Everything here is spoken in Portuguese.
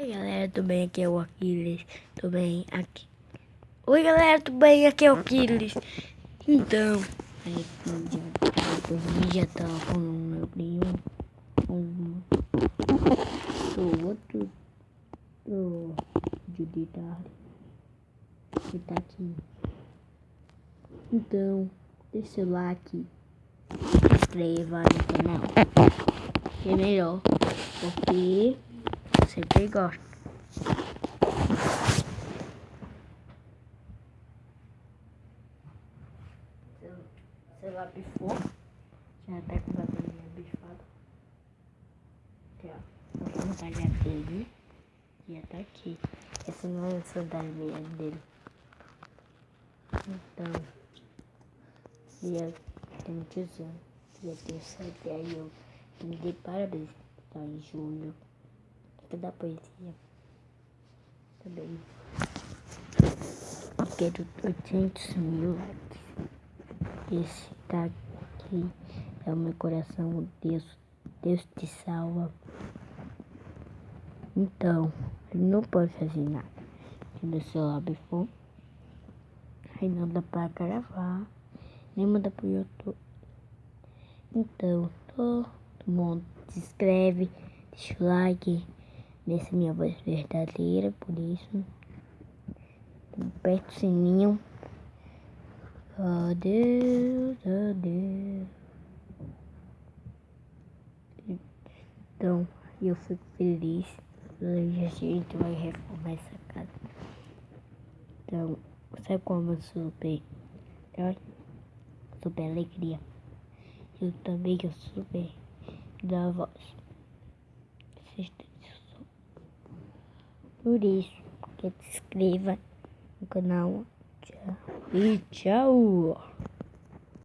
Oi galera, tudo bem? Aqui é o Aquiles, tudo bem? Aqui. Oi galera, tudo bem? Aqui é o Aquiles. Então, aí depois já tá com o meu primo, um, o outro, o de tarde, que tá aqui. Então, deixa o like, se inscreva no canal, que é melhor, porque sempre gosto. Seu lá bifou. Já tá com a bateria bifada. Aqui, ó. A sandália dele. Já tá aqui. Essa não é a sandália dele. Então. Dia tem muitos anos. Dia tem sete. Aí eu me dei parabéns. Tá em julho da poesia. Também. Quero 800 mil likes. Esse aqui é o meu coração. Deus, Deus te salva. Então, não pode fazer nada. Se no celular for, aí não dá pra gravar, nem manda pro YouTube. Então, todo mundo se inscreve, deixa o like nessa minha voz verdadeira, por isso. Aperta o sininho. Adeus, adeus. Então, eu fico feliz. Hoje a gente vai reformar essa casa. Então, sabe como eu super, super alegria? Eu também eu super da voz. Vocês por isso, que se inscreva no canal. Tchau. E tchau.